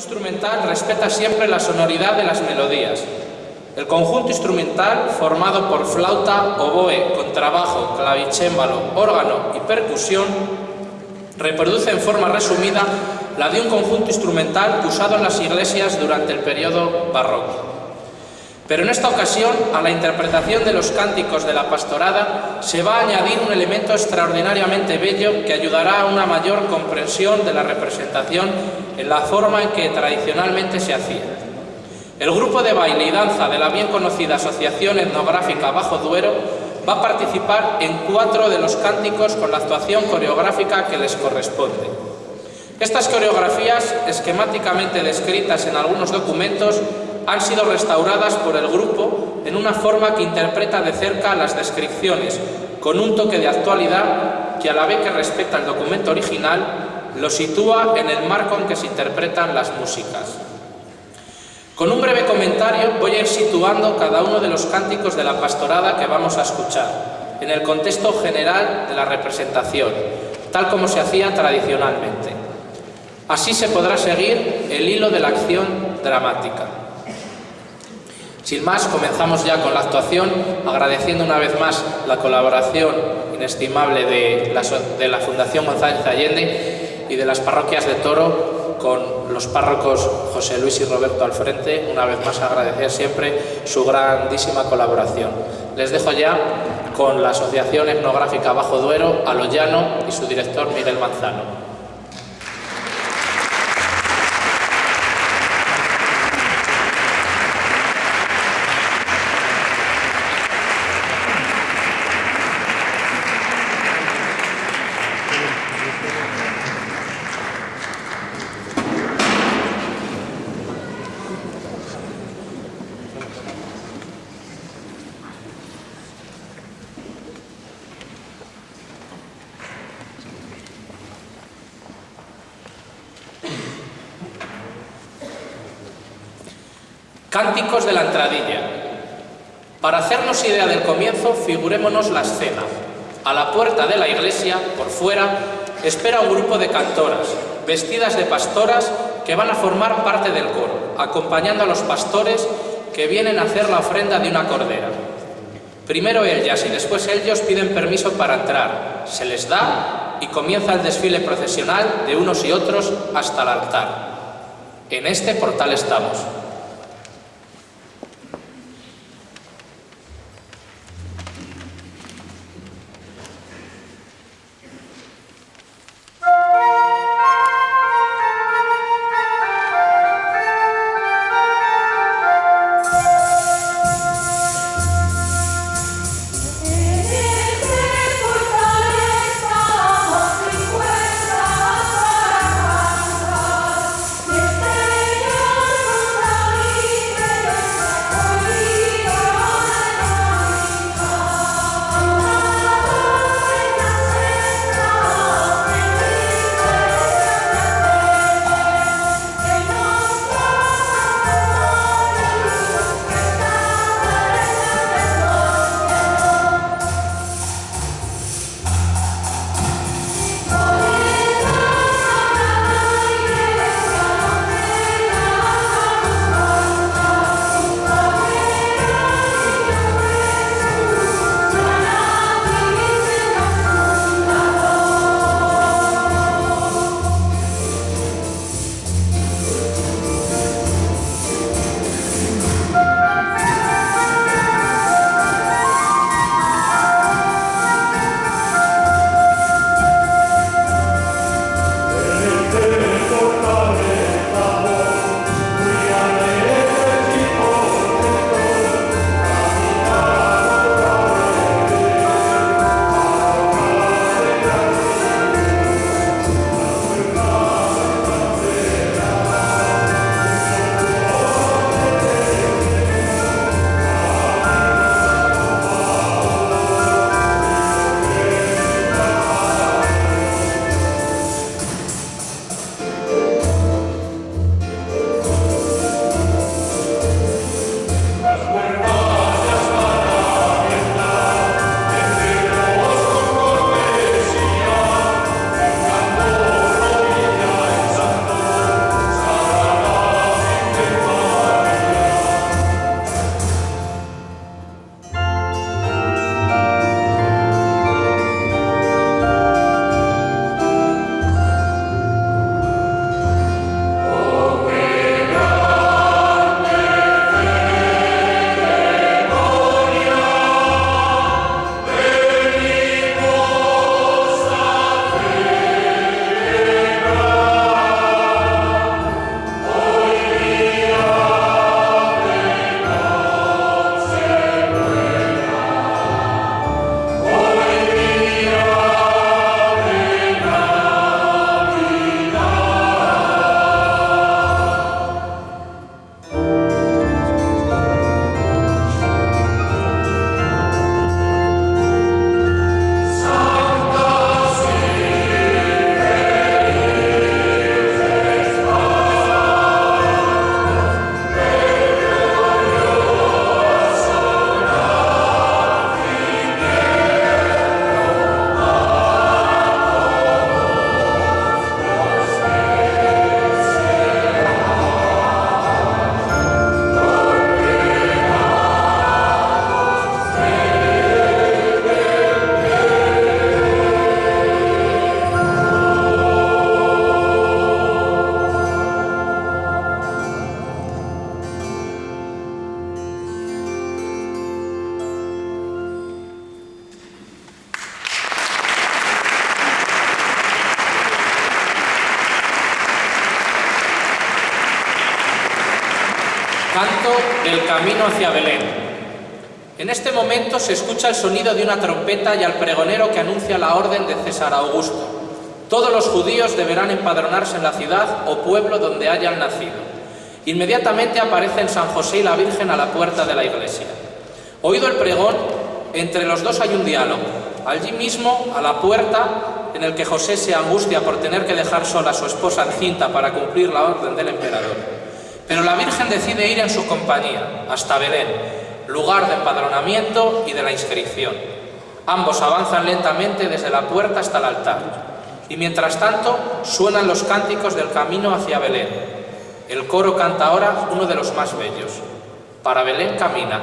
instrumental respeta siempre la sonoridad de las melodías. El conjunto instrumental, formado por flauta, oboe, contrabajo, clavicémbalo, órgano y percusión, reproduce en forma resumida la de un conjunto instrumental usado en las iglesias durante el periodo barroco. Pero en esta ocasión, a la interpretación de los cánticos de la pastorada, se va a añadir un elemento extraordinariamente bello que ayudará a una mayor comprensión de la representación en la forma en que tradicionalmente se hacía. El grupo de baile y danza de la bien conocida Asociación Etnográfica Bajo Duero va a participar en cuatro de los cánticos con la actuación coreográfica que les corresponde. Estas coreografías, esquemáticamente descritas en algunos documentos, han sido restauradas por el grupo en una forma que interpreta de cerca las descripciones, con un toque de actualidad que a la vez que respeta el documento original, lo sitúa en el marco en que se interpretan las músicas. Con un breve comentario voy a ir situando cada uno de los cánticos de la pastorada que vamos a escuchar, en el contexto general de la representación, tal como se hacía tradicionalmente. Así se podrá seguir el hilo de la acción dramática. Sin más, comenzamos ya con la actuación, agradeciendo una vez más la colaboración inestimable de la, Fundación González Allende y de las parroquias de Toro con los párrocos José Luis y Roberto al frente, una vez más agradecer siempre su grandísima colaboración. Les dejo ya con la Asociación Etnográfica Bajo Duero, Aloyano y su director Miguel Manzano. Cánticos de la entradilla. Para hacernos idea del comienzo, figurémonos la escena. A la puerta de la iglesia, por fuera, espera un grupo de cantoras, vestidas de pastoras, que van a formar parte del coro, acompañando a los pastores que vienen a hacer la ofrenda de una cordera. Primero ellas y después ellos piden permiso para entrar, se les da y comienza el desfile procesional de unos y otros hasta el altar. En este portal estamos. El sonido de una trompeta y al pregonero que anuncia la orden de César Augusto. Todos los judíos deberán empadronarse en la ciudad o pueblo donde hayan nacido. Inmediatamente aparecen San José y la Virgen a la puerta de la iglesia. Oído el pregón, entre los dos hay un diálogo. Allí mismo, a la puerta, en el que José se angustia por tener que dejar sola a su esposa encinta para cumplir la orden del emperador. Pero la Virgen decide ir en su compañía, hasta Belén, lugar de empadronamiento y de la inscripción. Ambos avanzan lentamente desde la puerta hasta el altar. Y mientras tanto suenan los cánticos del camino hacia Belén. El coro canta ahora uno de los más bellos. Para Belén camina,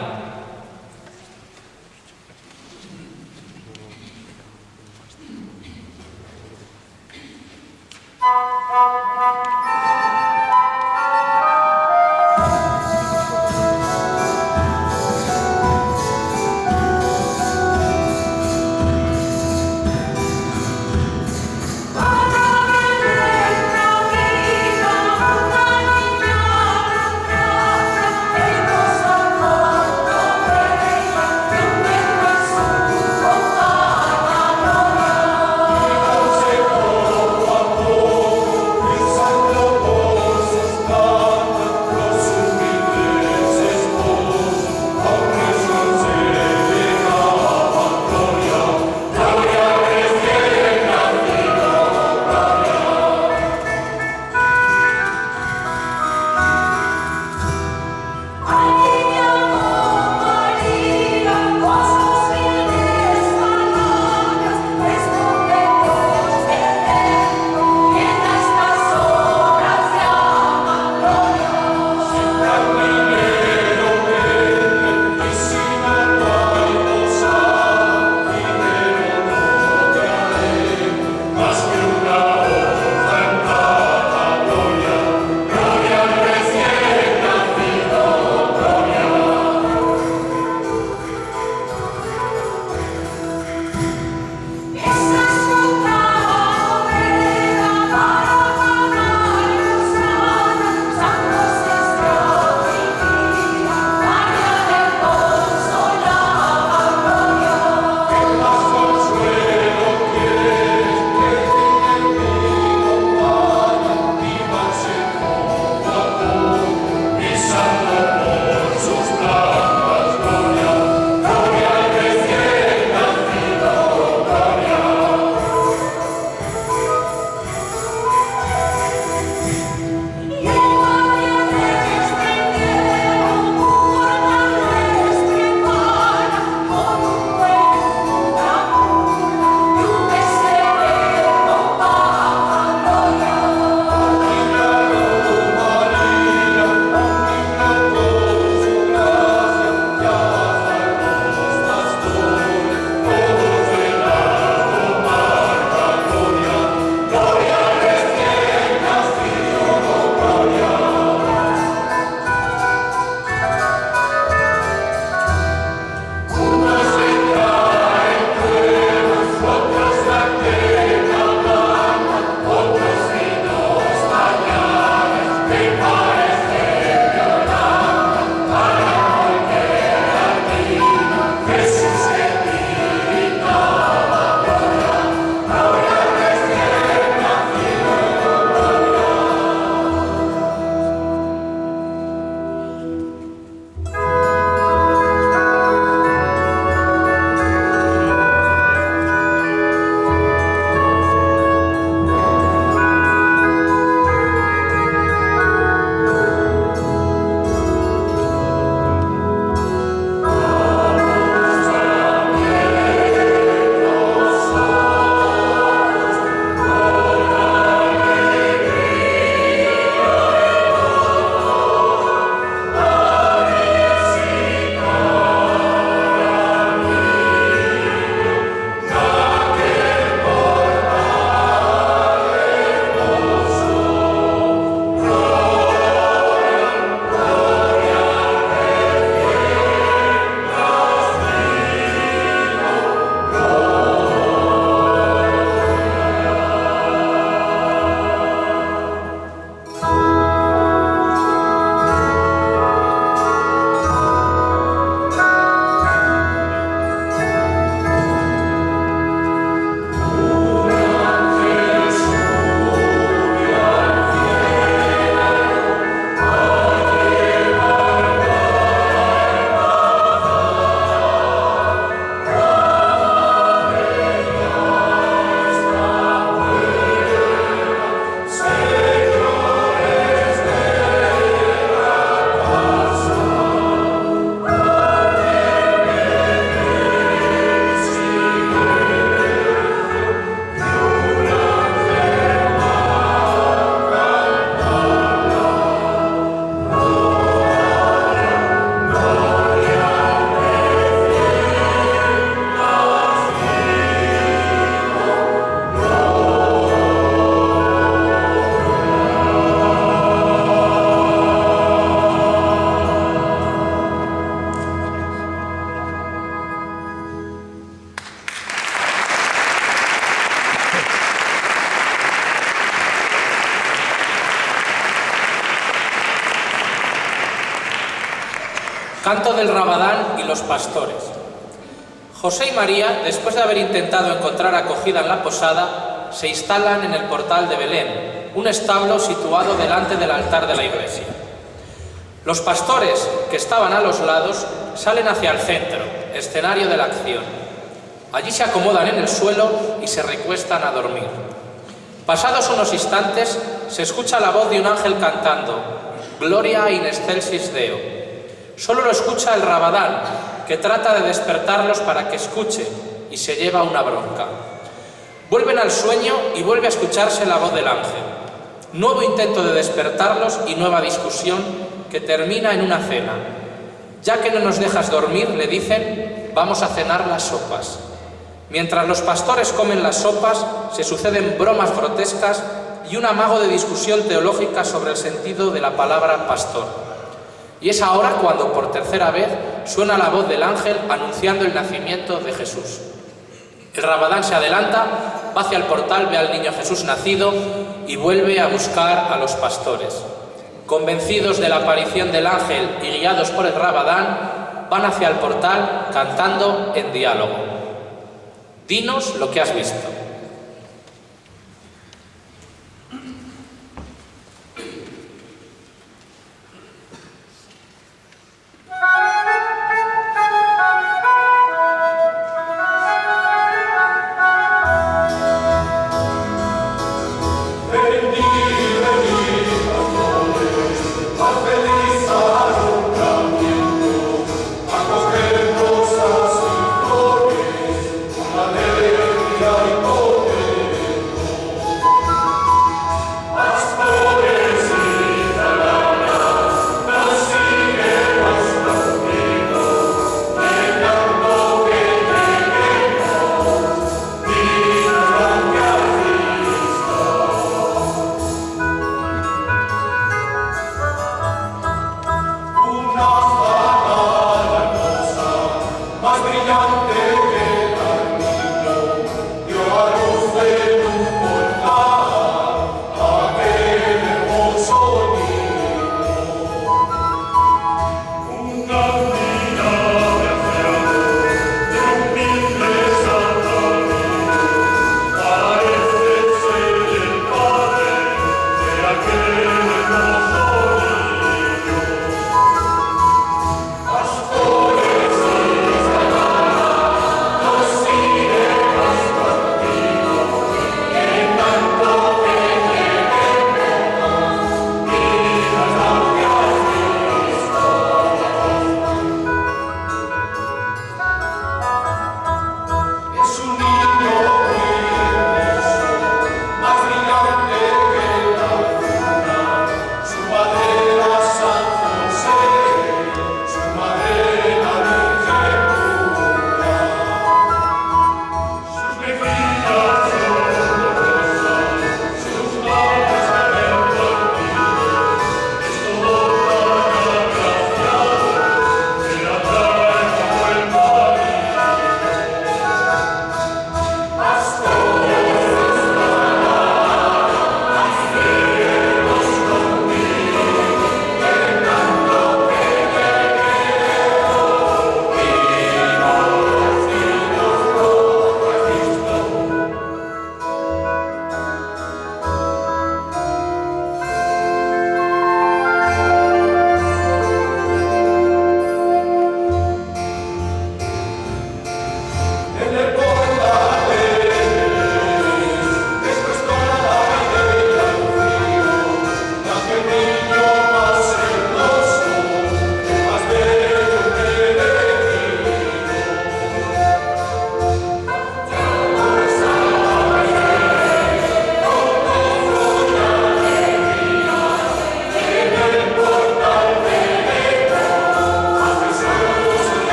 Del Rabadán y los pastores. José y María, después de haber intentado encontrar acogida en la posada, se instalan en el portal de Belén, un establo situado delante del altar de la iglesia. Los pastores, que estaban a los lados, salen hacia el centro, escenario de la acción. Allí se acomodan en el suelo y se recuestan a dormir. Pasados unos instantes, se escucha la voz de un ángel cantando, Gloria in excelsis Deo, Solo lo escucha el Rabadán, que trata de despertarlos para que escuchen y se lleva una bronca. Vuelven al sueño y vuelve a escucharse la voz del ángel. Nuevo intento de despertarlos y nueva discusión que termina en una cena. Ya que no nos dejas dormir, le dicen, vamos a cenar las sopas. Mientras los pastores comen las sopas, se suceden bromas grotescas y un amago de discusión teológica sobre el sentido de la palabra pastor. Y es ahora cuando por tercera vez suena la voz del ángel anunciando el nacimiento de Jesús. El rabadán se adelanta, va hacia el portal, ve al niño Jesús nacido y vuelve a buscar a los pastores. Convencidos de la aparición del ángel y guiados por el rabadán, van hacia el portal cantando en diálogo. Dinos lo que has visto.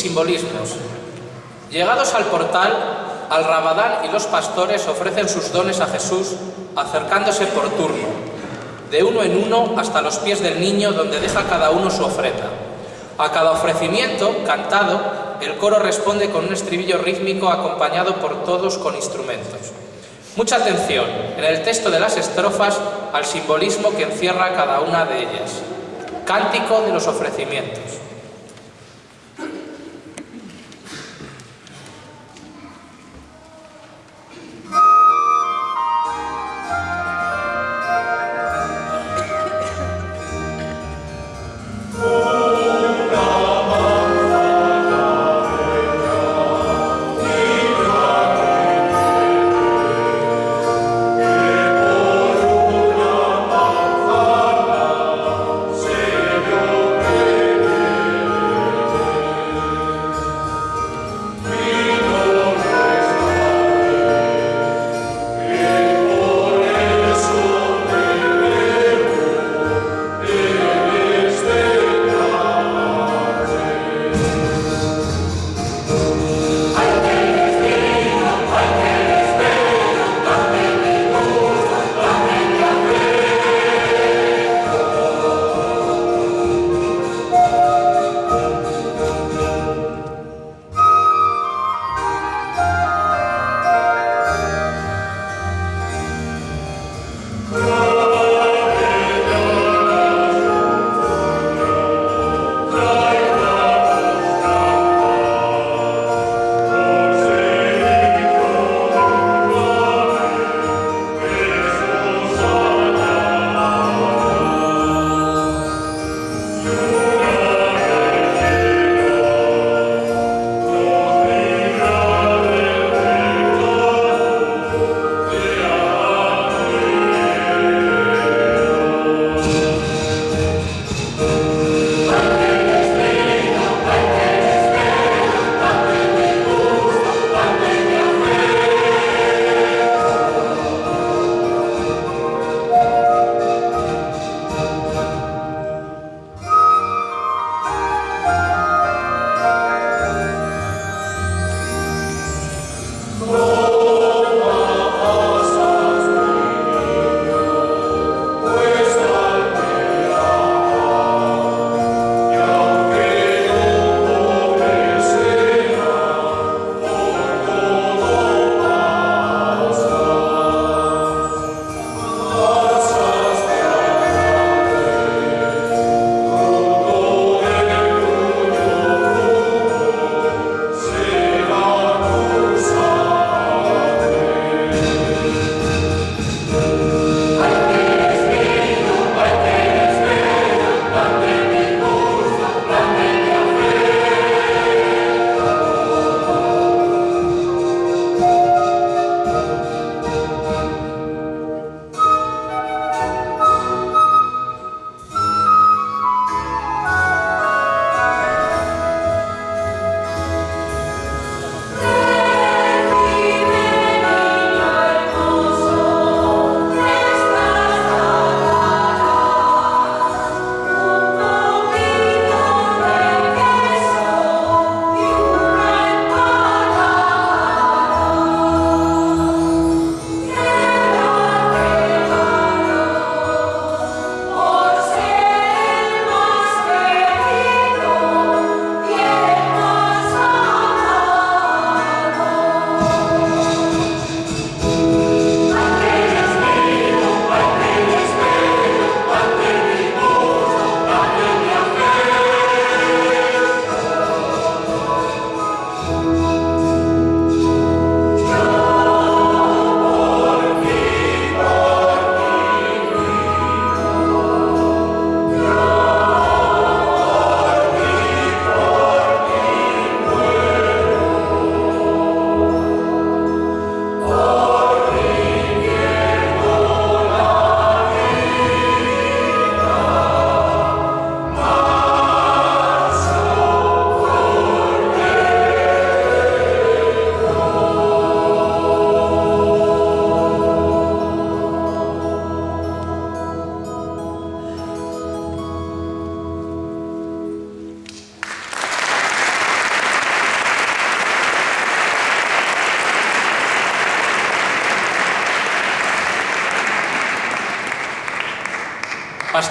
Simbolismos. Llegados al portal, al rabadán y los pastores ofrecen sus dones a Jesús, acercándose por turno, de uno en uno hasta los pies del niño donde deja cada uno su ofrenda. A cada ofrecimiento, cantado, el coro responde con un estribillo rítmico acompañado por todos con instrumentos. Mucha atención en el texto de las estrofas al simbolismo que encierra cada una de ellas. Cántico de los ofrecimientos.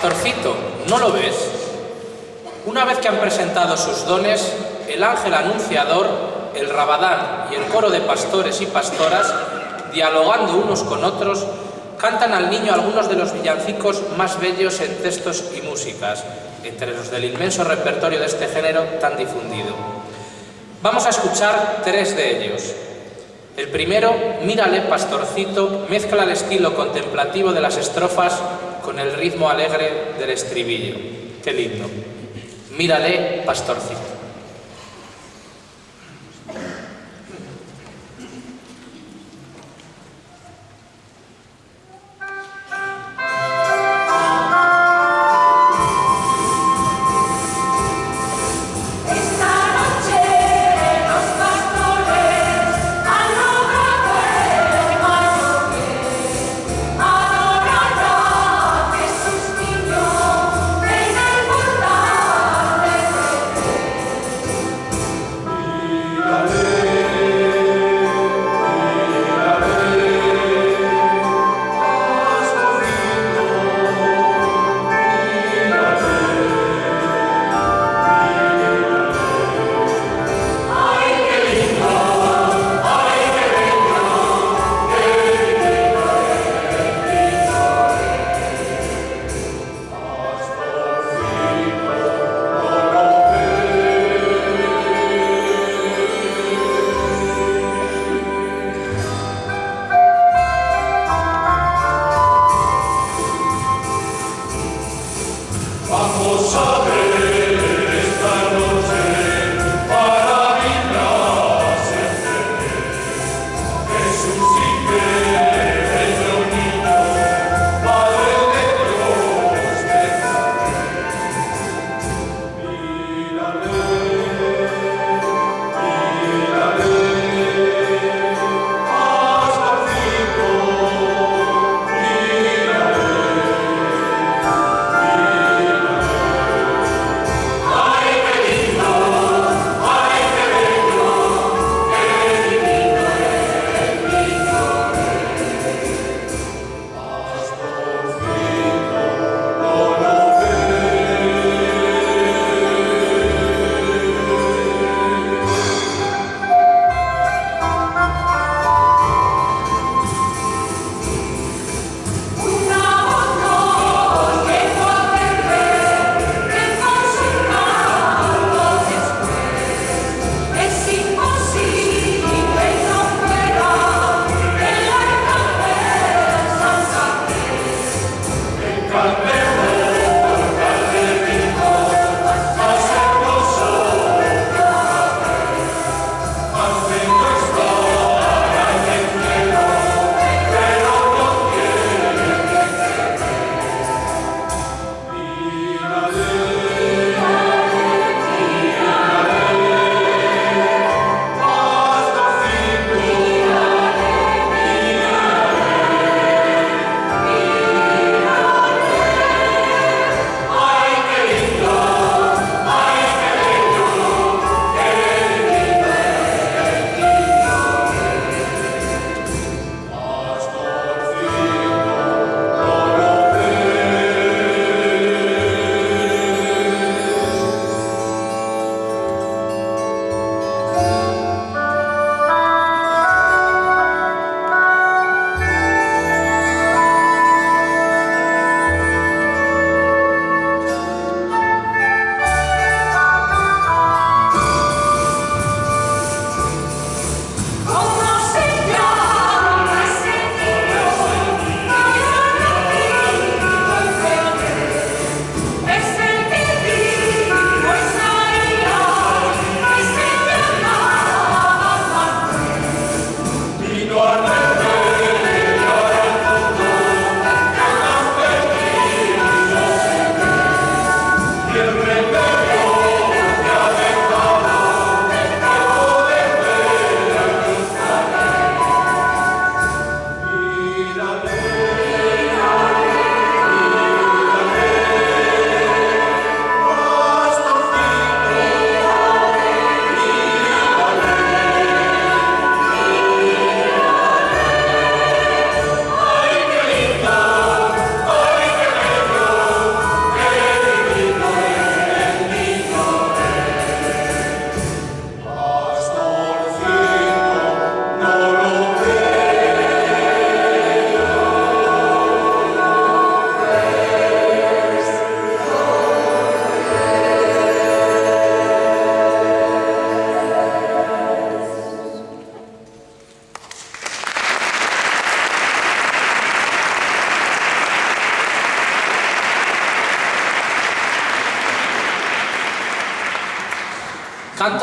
Pastorcito, ¿no lo ves? Una vez que han presentado sus dones, el ángel anunciador, el rabadán y el coro de pastores y pastoras, dialogando unos con otros, cantan al niño algunos de los villancicos más bellos en textos y músicas, entre los del inmenso repertorio de este género tan difundido. Vamos a escuchar tres de ellos. El primero, Mírale, pastorcito, mezcla el estilo contemplativo de las estrofas el ritmo alegre del estribillo. Qué lindo. Mírale, pastorcito.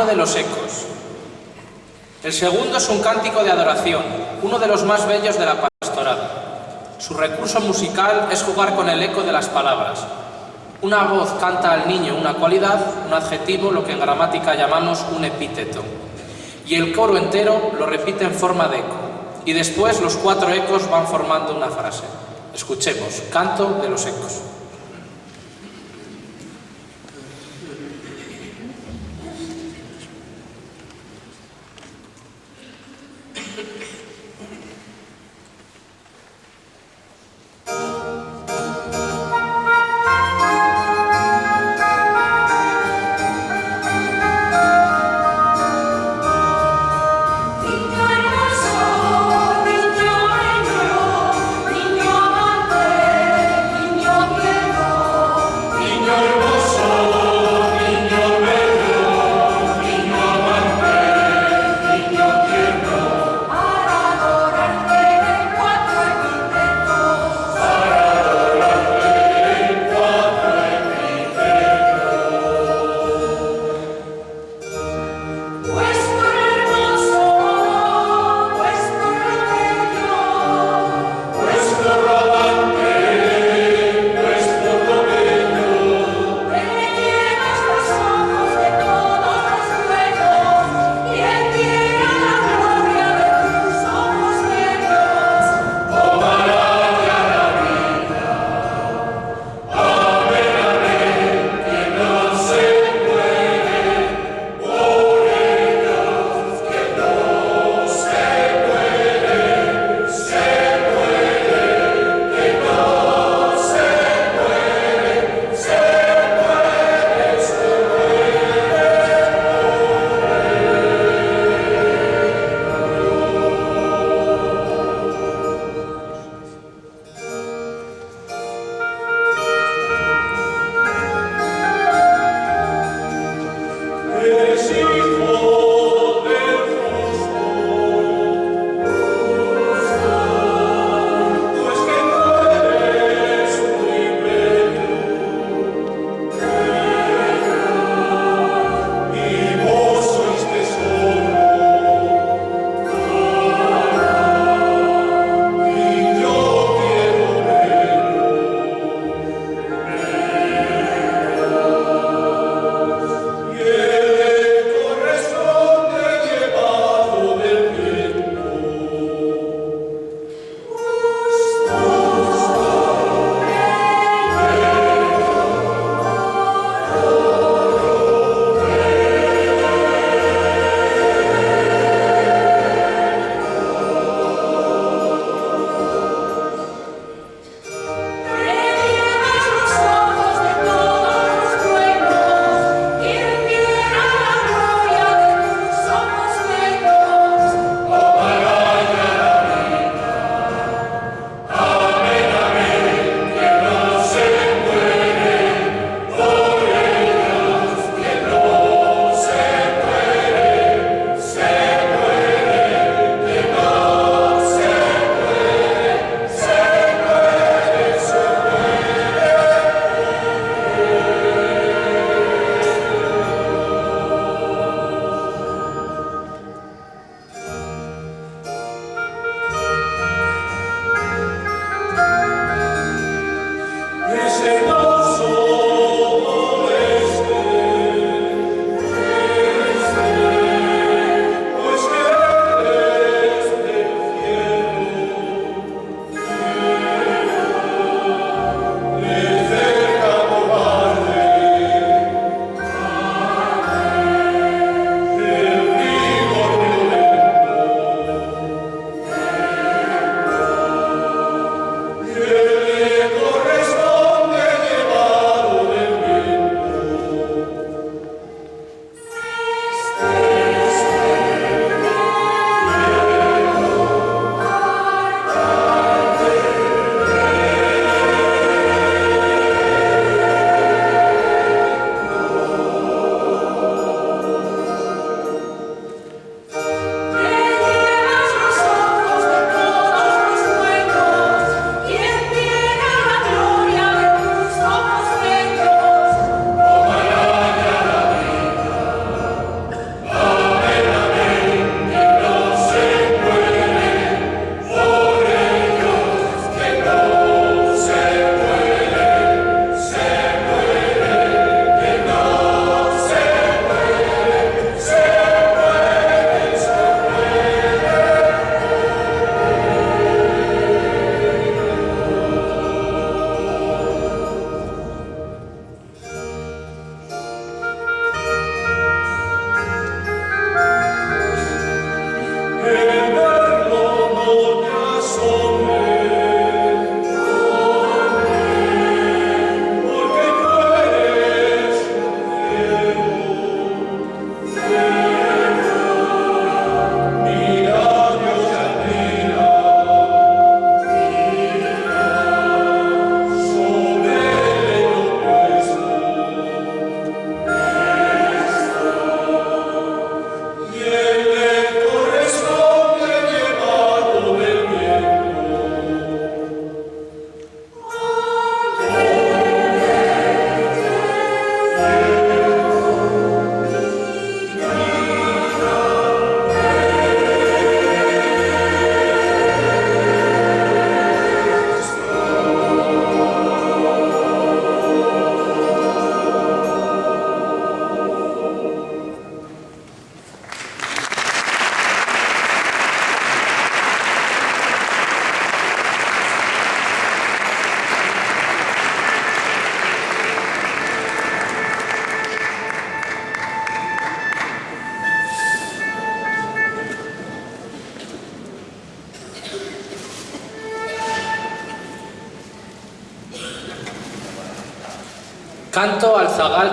De los ecos. El segundo es un cántico de adoración, uno de los más bellos de la pastoral. Su recurso musical es jugar con el eco de las palabras. Una voz canta al niño una cualidad, un adjetivo, lo que en gramática llamamos un epíteto. Y el coro entero lo repite en forma de eco. Y después los cuatro ecos van formando una frase. Escuchemos, canto de los ecos.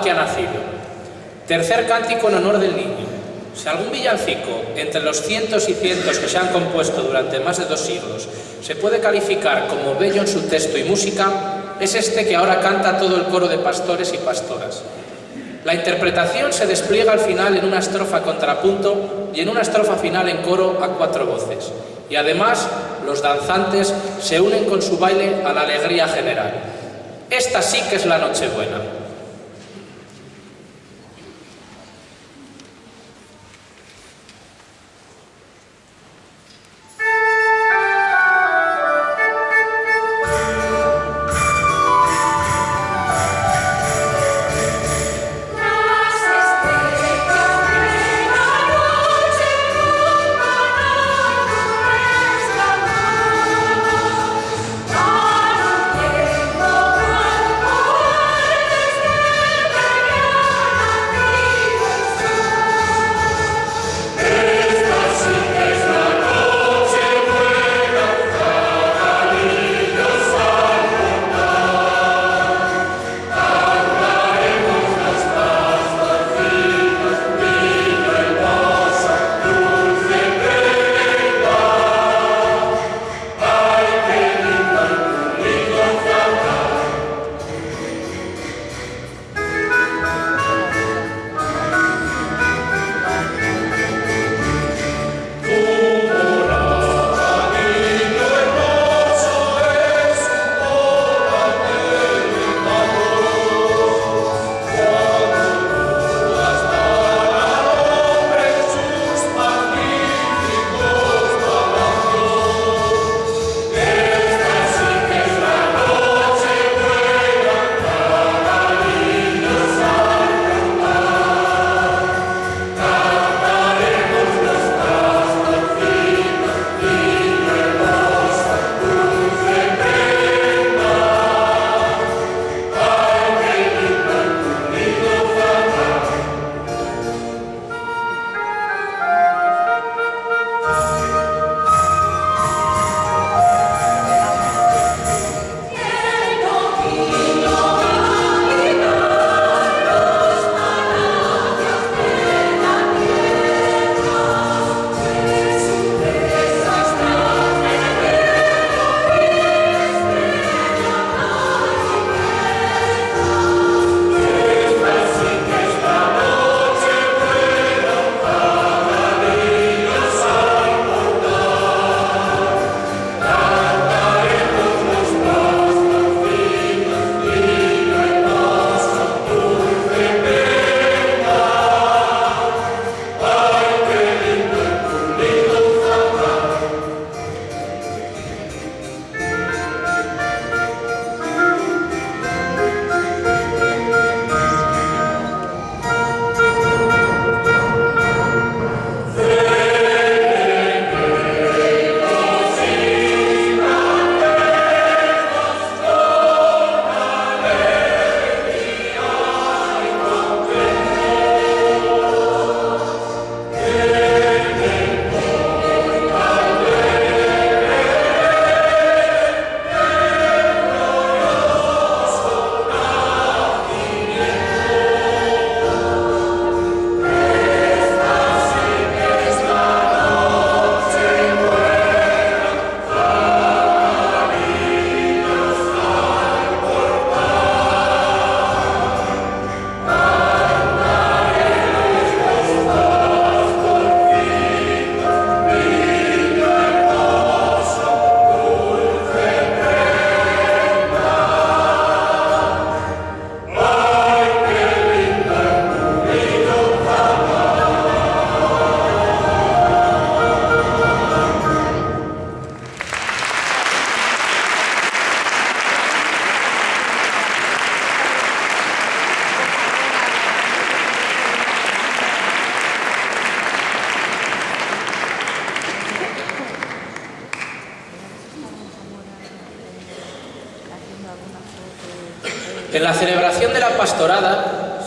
Que ha nacido. Tercer cántico en honor del niño. Si algún villancico, entre los cientos y cientos que se han compuesto durante más de dos siglos, se puede calificar como bello en su texto y música, es este que ahora canta todo el coro de pastores y pastoras. La interpretación se despliega al final en una estrofa contrapunto y en una estrofa final en coro a cuatro voces. Y además, los danzantes se unen con su baile a la alegría general. Esta sí que es la Nochebuena.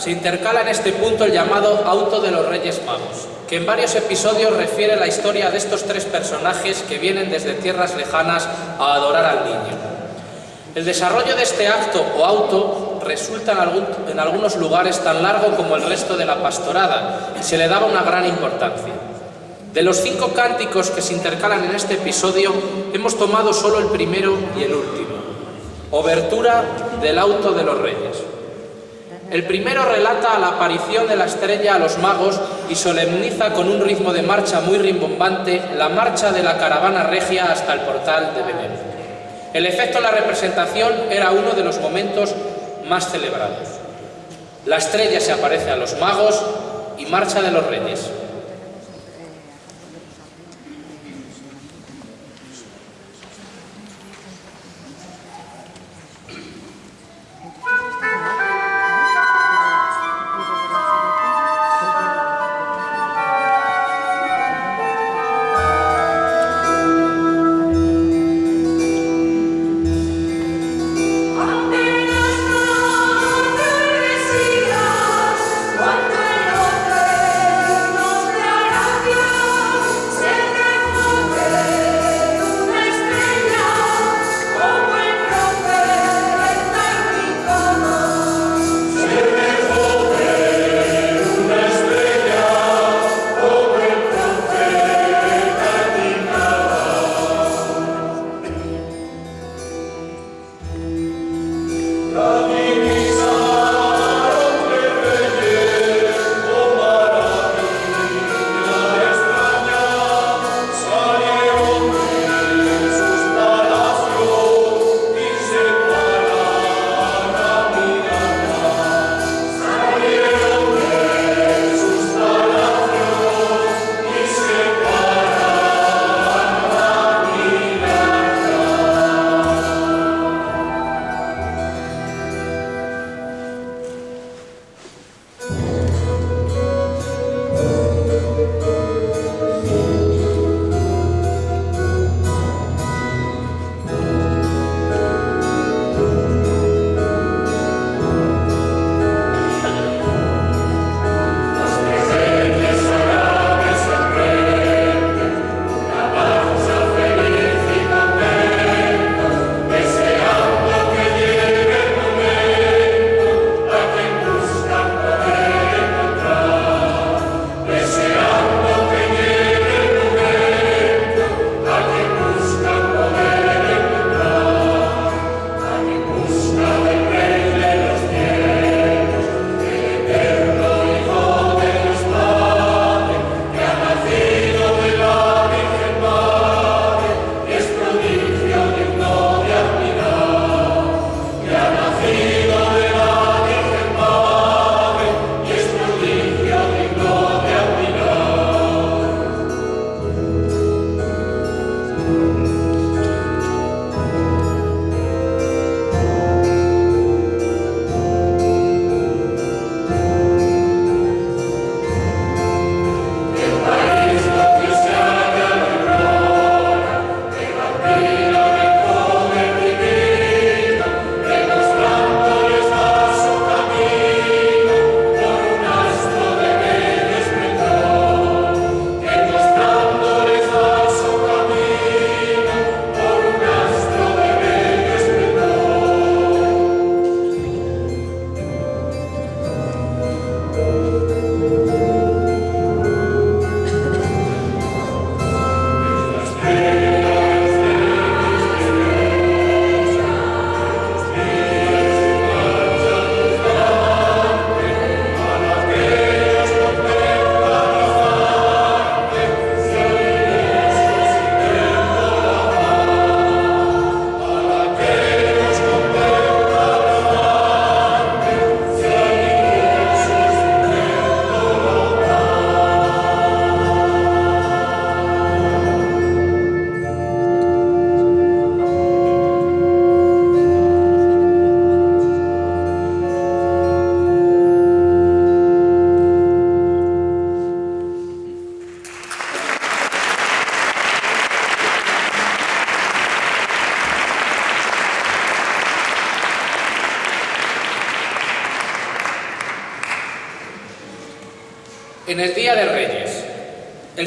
Se intercala en este punto el llamado Auto de los Reyes Magos, que en varios episodios refiere la historia de estos tres personajes que vienen desde tierras lejanas a adorar al niño. El desarrollo de este acto o auto resulta en, algunos lugares tan largo como el resto de la pastorada y se le daba una gran importancia. De los cinco cánticos que se intercalan en este episodio, hemos tomado solo el primero y el último. Obertura del auto de los reyes. El primero relata la aparición de la estrella a los magos y solemniza con un ritmo de marcha muy rimbombante la marcha de la caravana regia hasta el portal de Belén. El efecto de la representación era uno de los momentos más celebrados. La estrella se aparece a los magos y marcha de los reyes.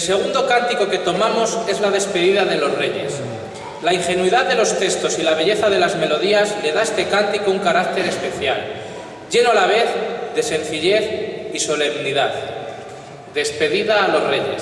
El segundo cántico que tomamos es la despedida de los reyes. La ingenuidad de los textos y la belleza de las melodías le da a este cántico un carácter especial. lleno a la vez de sencillez y solemnidad. Despedida a los reyes.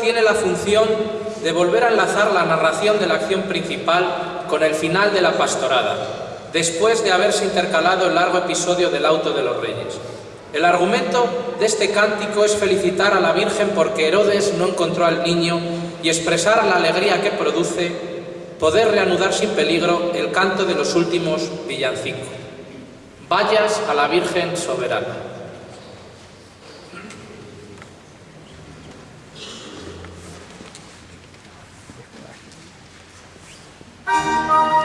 Tiene la función de volver a enlazar la narración de la acción principal con el final de la pastorada, después de haberse intercalado el largo episodio del auto de los reyes. El argumento de este cántico es felicitar a la Virgen porque Herodes no encontró al niño y expresar la alegría que produce poder reanudar sin peligro el canto de los últimos villancicos. Vayas a la Virgen soberana. Música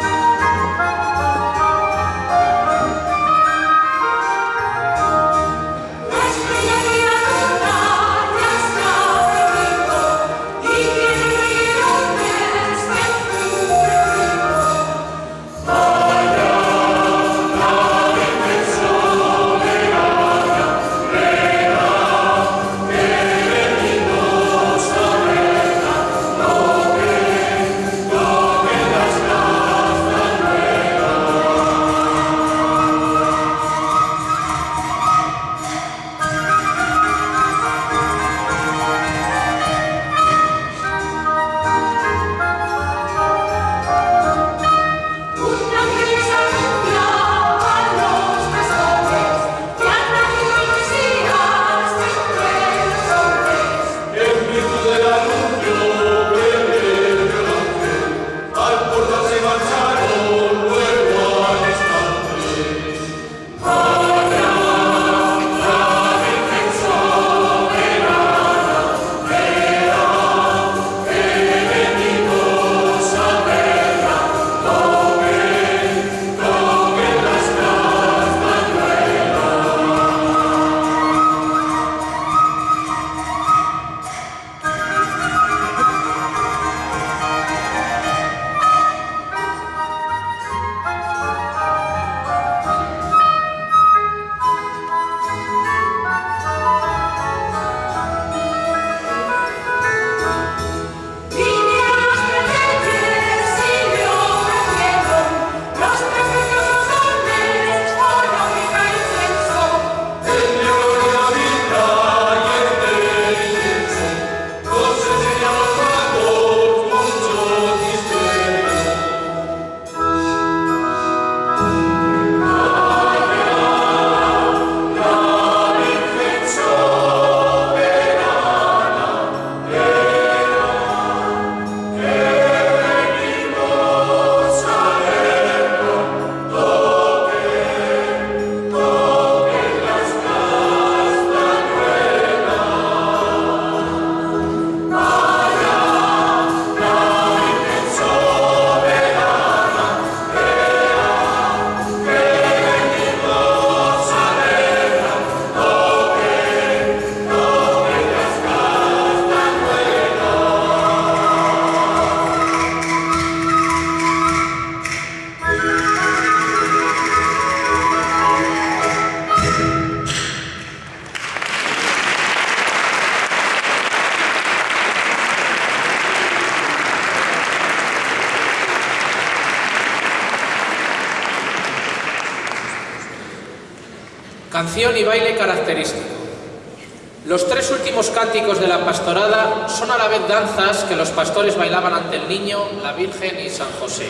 Y baile característico. Los tres últimos cánticos de la pastorada son a la vez danzas que los pastores bailaban ante el niño, la Virgen y San José.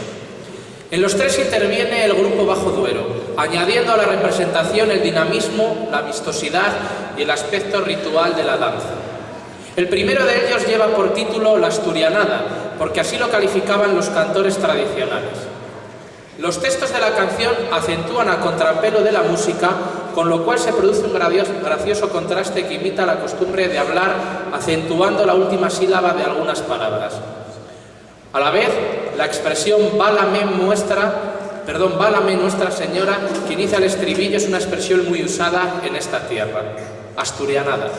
En los tres interviene el grupo Bajo Duero, añadiendo a la representación el dinamismo, la vistosidad y el aspecto ritual de la danza. El primero de ellos lleva por título La Asturianada, porque así lo calificaban los cantores tradicionales. Los textos de la canción acentúan a contrapelo de la música con lo cual se produce un gracioso contraste que imita la costumbre de hablar acentuando la última sílaba de algunas palabras. A la vez, la expresión válame muestra, perdón, válame Nuestra Señora, que inicia el estribillo, es una expresión muy usada en esta tierra, asturianada.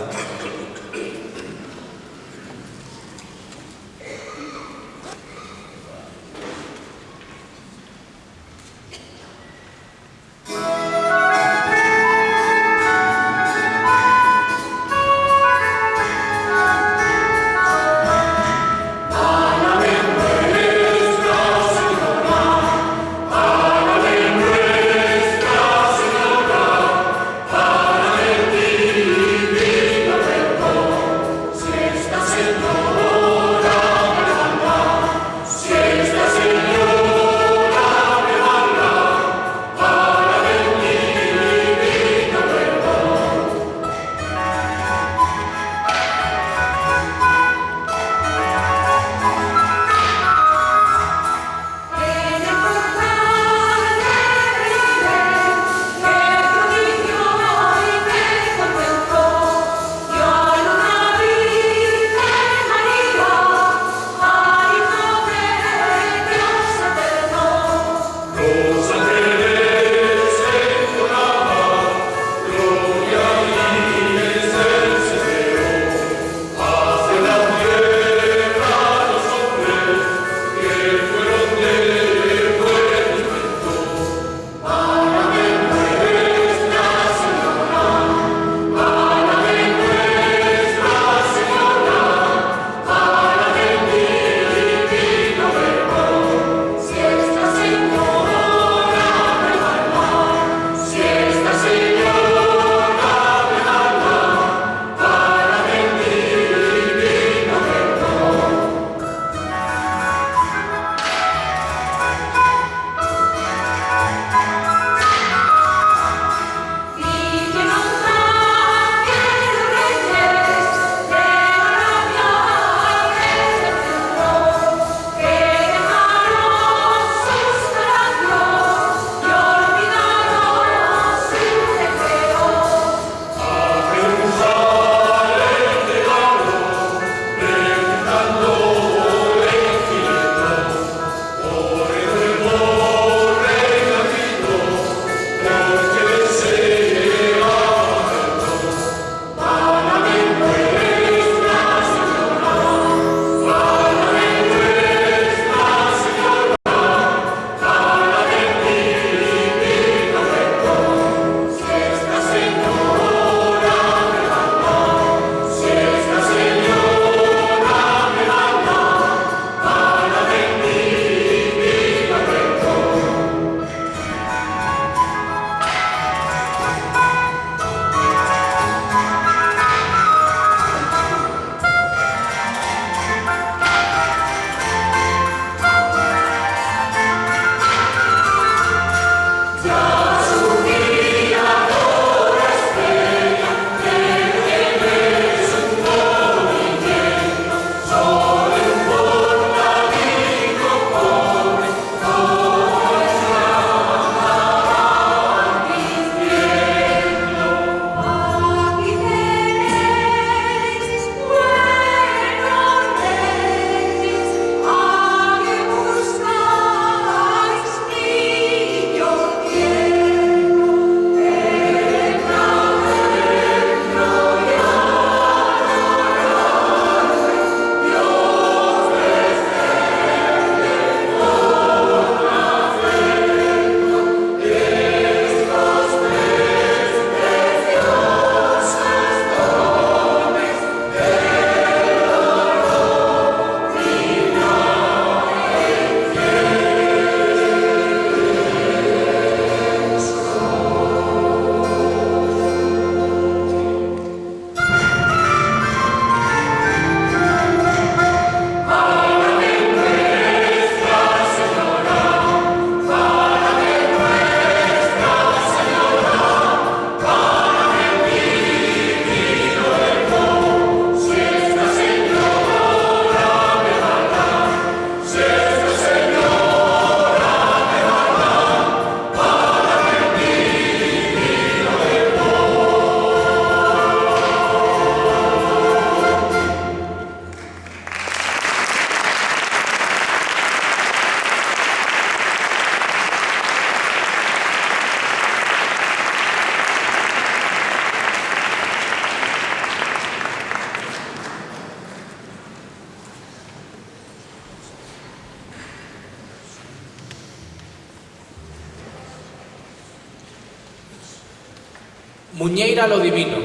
Muñeira lo divino.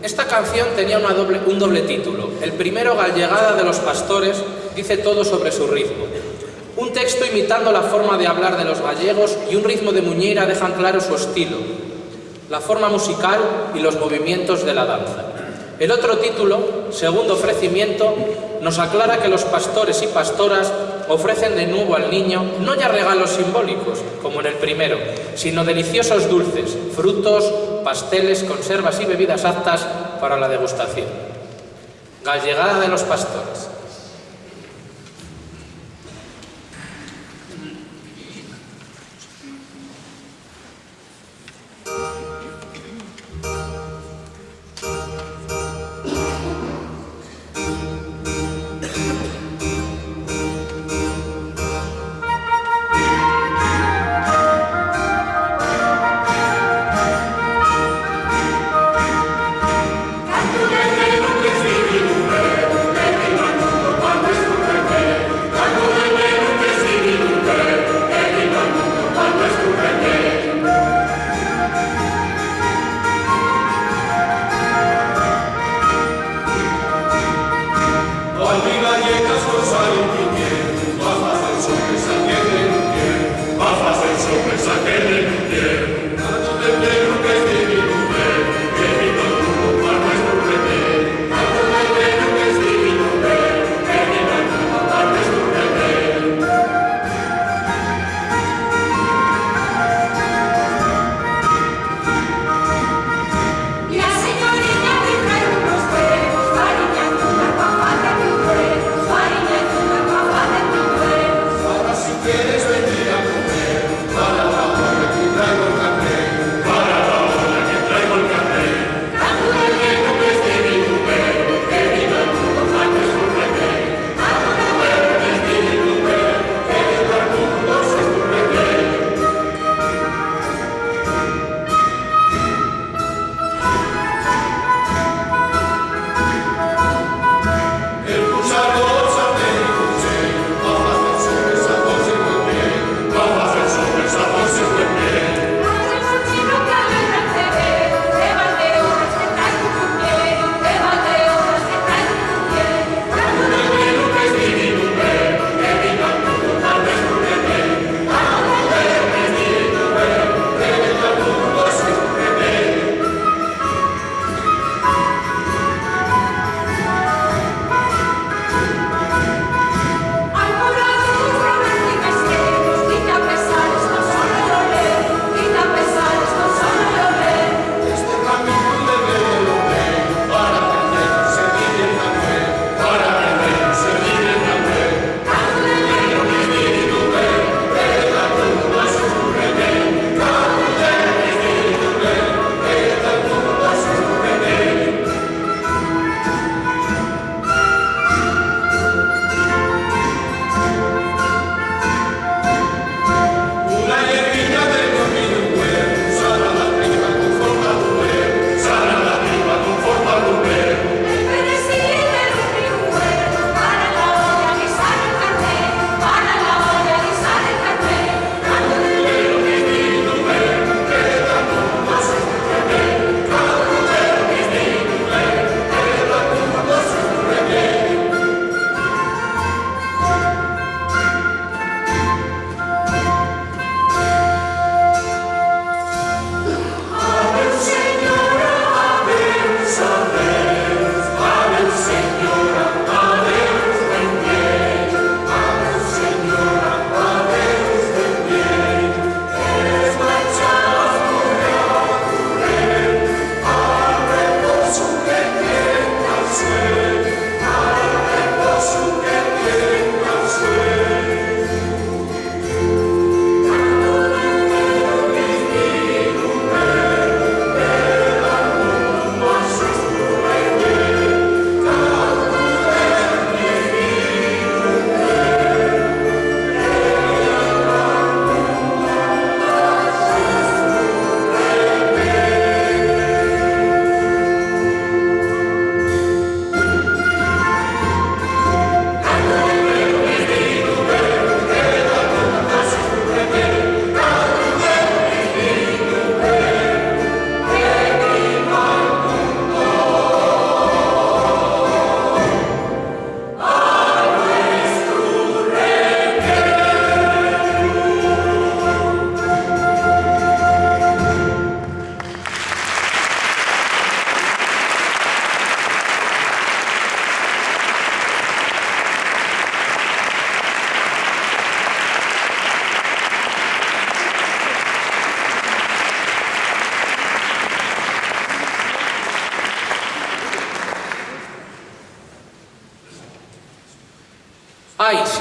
Esta canción tenía un doble título. El primero, Gallegada de los Pastores, dice todo sobre su ritmo. Un texto imitando la forma de hablar de los gallegos y un ritmo de Muñeira dejan claro su estilo, la forma musical y los movimientos de la danza. El otro título, Segundo ofrecimiento, nos aclara que los pastores y pastoras ofrecen de nuevo al niño no ya regalos simbólicos, como en el primero, sino deliciosos dulces, frutos, pasteles, conservas y bebidas aptas para la degustación. Gallegada de los pastores.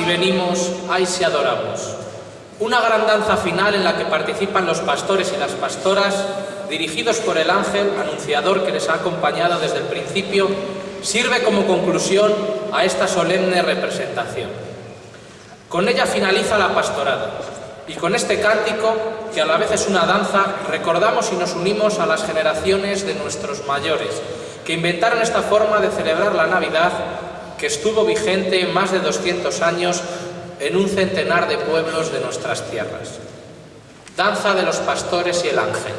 Si venimos, ay, si adoramos. Una gran danza final en la que participan los pastores y las pastoras, dirigidos por el ángel anunciador que les ha acompañado desde el principio, sirve como conclusión a esta solemne representación. Con ella finaliza la pastorada, y con este cántico, que a la vez es una danza, recordamos y nos unimos a las generaciones de nuestros mayores, que inventaron esta forma de celebrar la Navidad que estuvo vigente más de 200 años en un centenar de pueblos de nuestras tierras. Danza de los pastores y el ángel.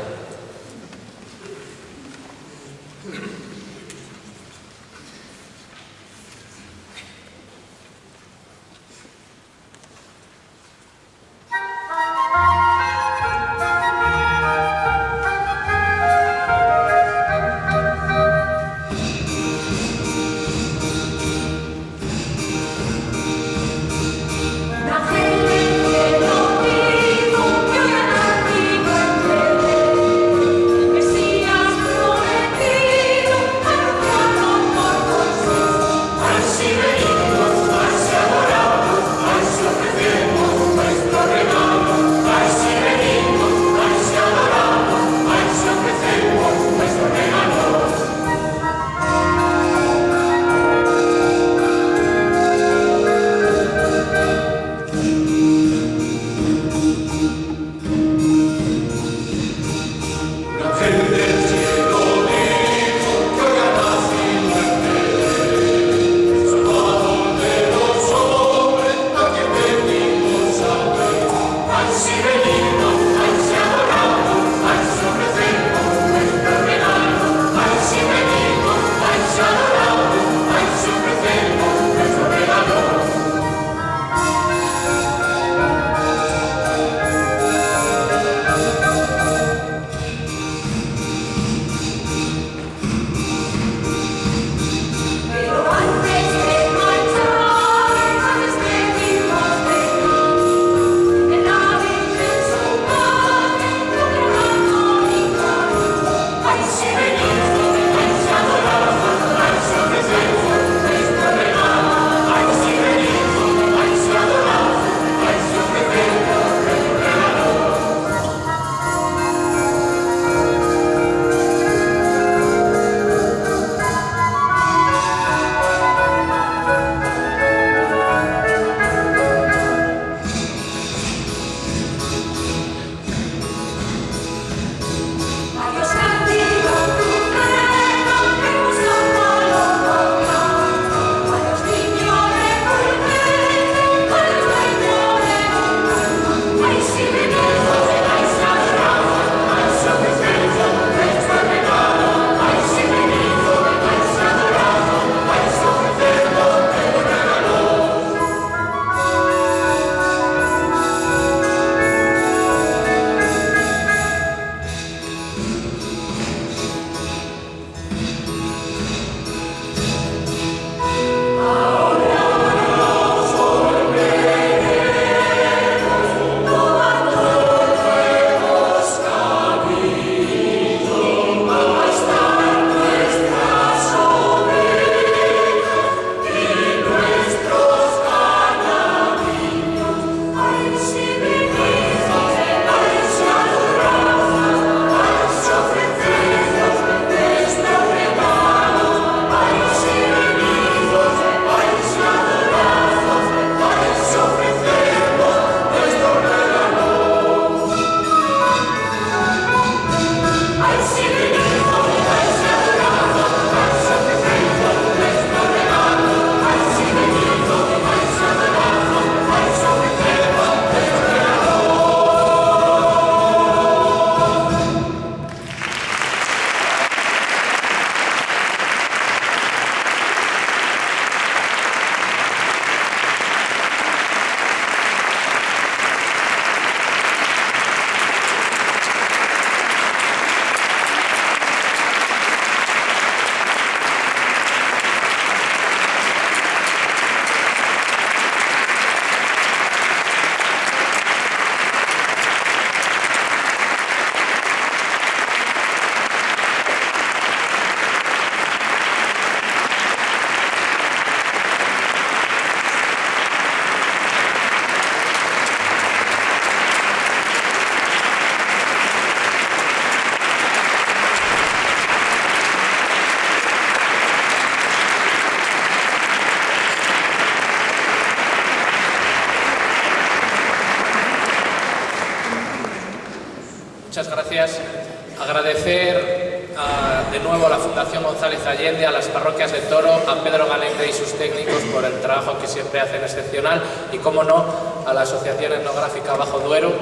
Allende, a las parroquias de Toro, a Pedro Galende y sus técnicos por el trabajo que siempre hacen excepcional y, como no, a la Asociación Etnográfica Bajo Duero,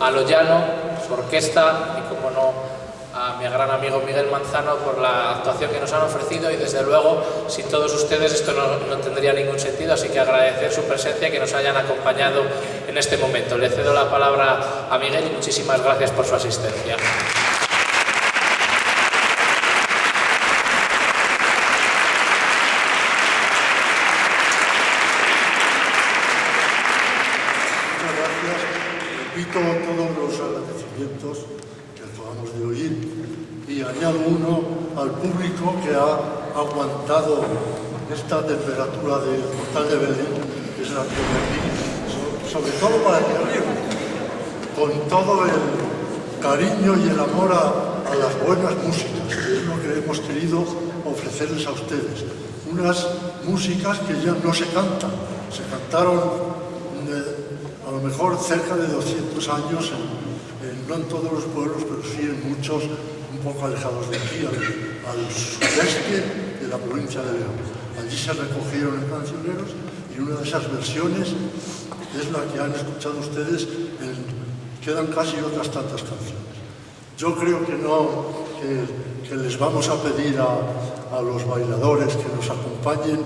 a Loyano, su orquesta y, como no, a mi gran amigo Miguel Manzano por la actuación que nos han ofrecido y desde luego sin todos ustedes esto no, no, tendría ningún sentido, así que agradecer su presencia y que nos hayan acompañado en este momento. Le cedo la palabra a Miguel y muchísimas gracias por su asistencia. Muchas gracias. Repito todos los agradecimientos que acabamos de oír y añado uno al público que ha aguantado esta temperatura del portal de Belén, que es la que aquí, sobre todo para que arriba, con todo el cariño y el amor a, las buenas músicas, que es lo que hemos querido ofrecerles a ustedes. Unas músicas que ya no se cantan, se cantaron eh, a lo mejor cerca de 200 años, en, en, no en todos los pueblos, pero sí en muchos un poco alejados de aquí, al, al la provincia de León. Allí se recogieron en cancioneros y una de esas versiones es la que han escuchado ustedes, en, quedan casi otras tantas canciones. Yo creo que no, que, les vamos a pedir a, a los bailadores que nos acompañen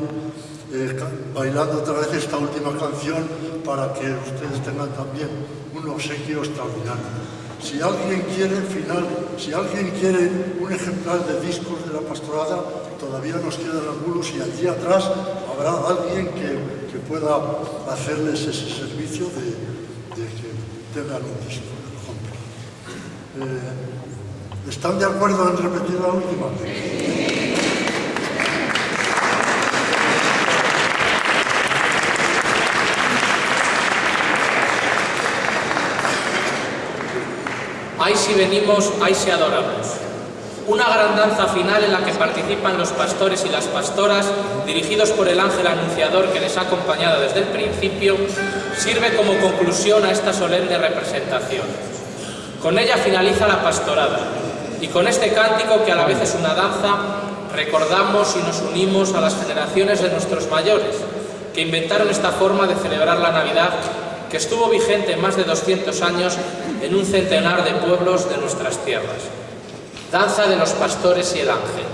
eh, bailando otra vez esta última canción para que ustedes tengan también un obsequio extraordinario. Si alguien quiere, final, si alguien quiere un ejemplar de discos de la pastorada, todavía nos quedan algunos y allí atrás habrá alguien que, que pueda hacerles ese servicio de, de que tengan un disco. Eh, ¿Están de acuerdo en repetir la última? Ahí sí venimos, ahí sí adoramos. Una gran danza final en la que participan los pastores y las pastoras, dirigidos por el ángel anunciador que les ha acompañado desde el principio, sirve como conclusión a esta solemne representación. Con ella finaliza la pastorada, y con este cántico, que a la vez es una danza, recordamos y nos unimos a las generaciones de nuestros mayores, que inventaron esta forma de celebrar la Navidad, que estuvo vigente más de 200 años en un centenar de pueblos de nuestras tierras. Danza de los pastores y el ángel.